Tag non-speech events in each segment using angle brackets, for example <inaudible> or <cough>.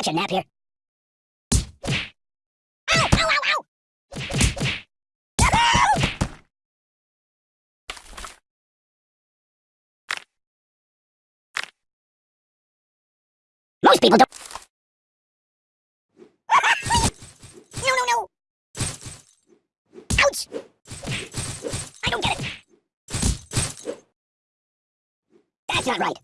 Catch a nap here. Most people don't. no, no, no! Ouch! I don't get it. That's not right.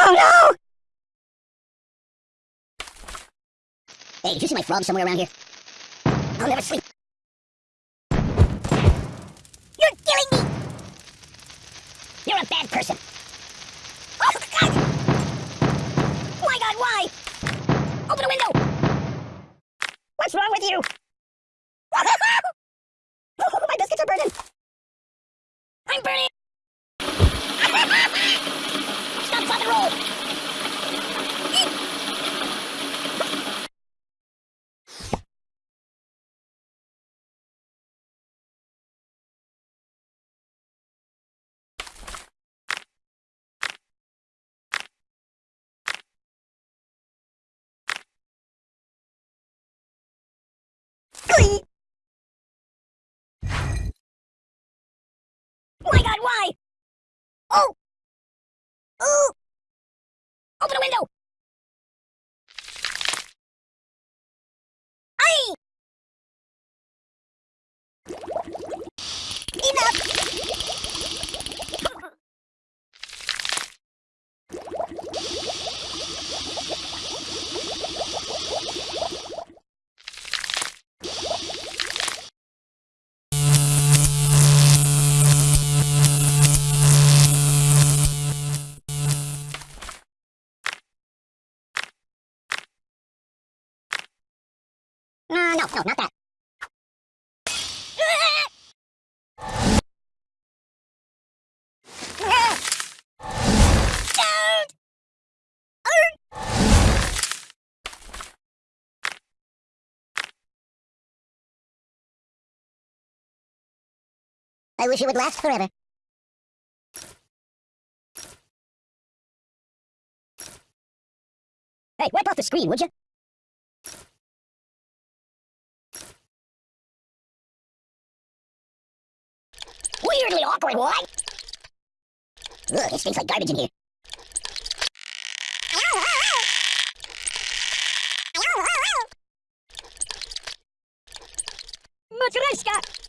Oh no! Hey, did you see my frog somewhere around here? I'll never sleep. Oh! Ooh! Open a window! No, no, not that. I wish it would last forever. Hey, wipe off the screen, would you? Weirdly awkward, what? Ugh, it stinks like garbage in here. Matryoshka!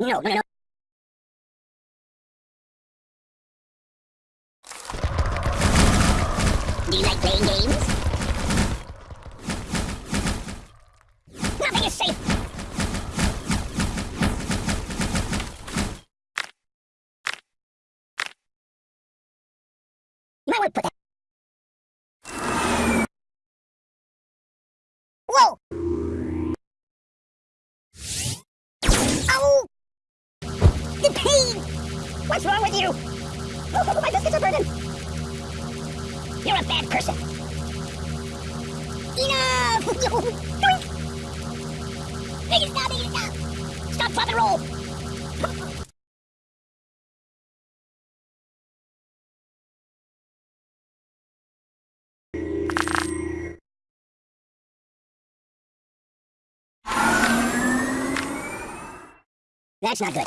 No, no, no. Do you like playing games? Nothing is safe. You might want to put that. What's wrong with you? Oh, oh, my biscuits are burning. You're a bad person. Enough! <laughs> Make it stop, make it stop. Stop, drop, and roll. That's not good.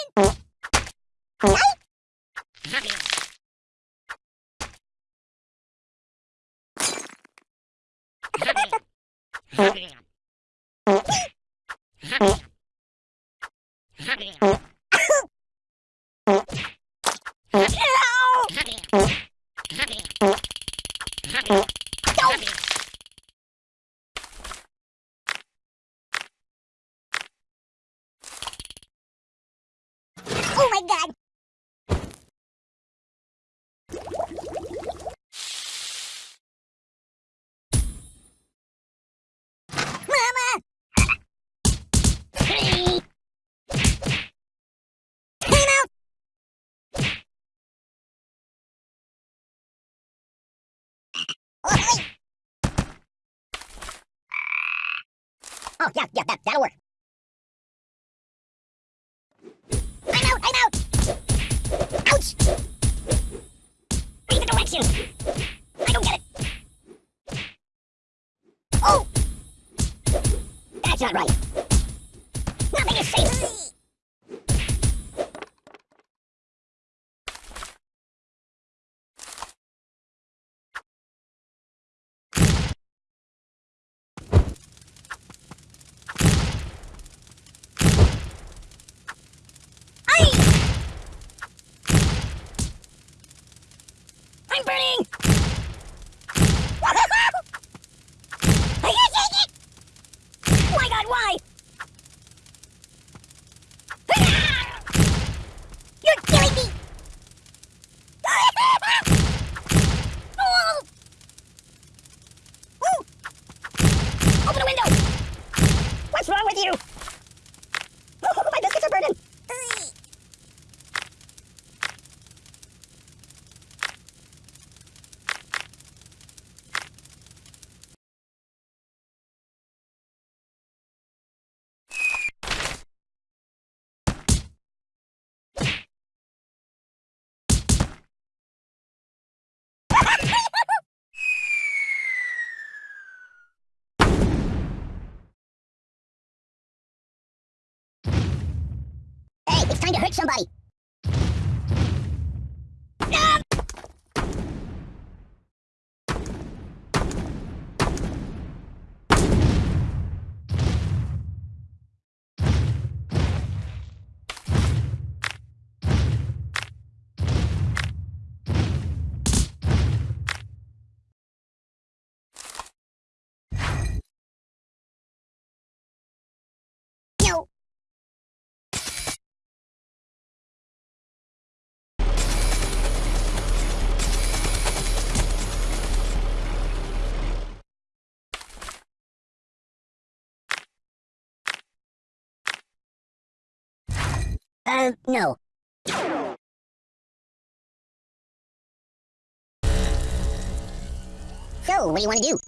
pain, the pain! Ow! Oh my god! Mama! Hey! Time out! Oi! Oh, yeah, yeah, that, that'll work. I'm out, I'm out! Ouch! Read the directions! I don't get it! Oh! That's not right! Nothing is safe! Aye! I'm burning! I can't take it! My god, why? You're killing me! Oh! Ooh! Open a window! What's wrong with you? Oh, my biscuits are burning! Time to hurt somebody. Uh, no. So, what do you want to do?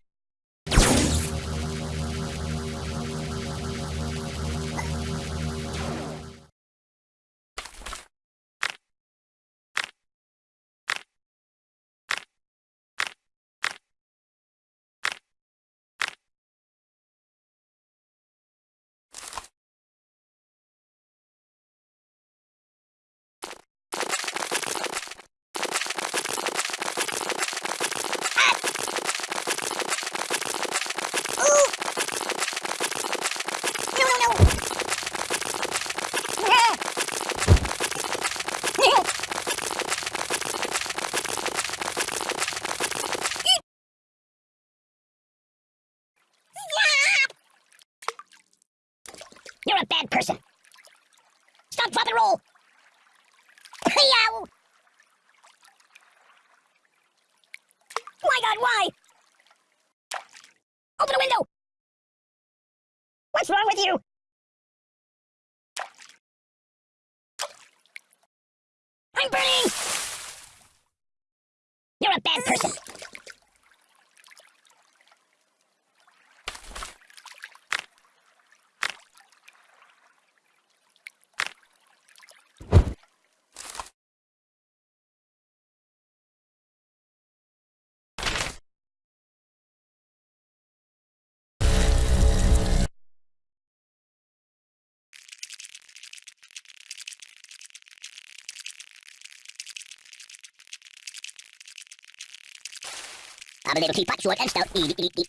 You're a bad person. Stop, drop, and roll. Yow! My God, why? Open a window. What's wrong with you? I'm burning! I'm a little teapot, short and stout. Eat, eat, eat.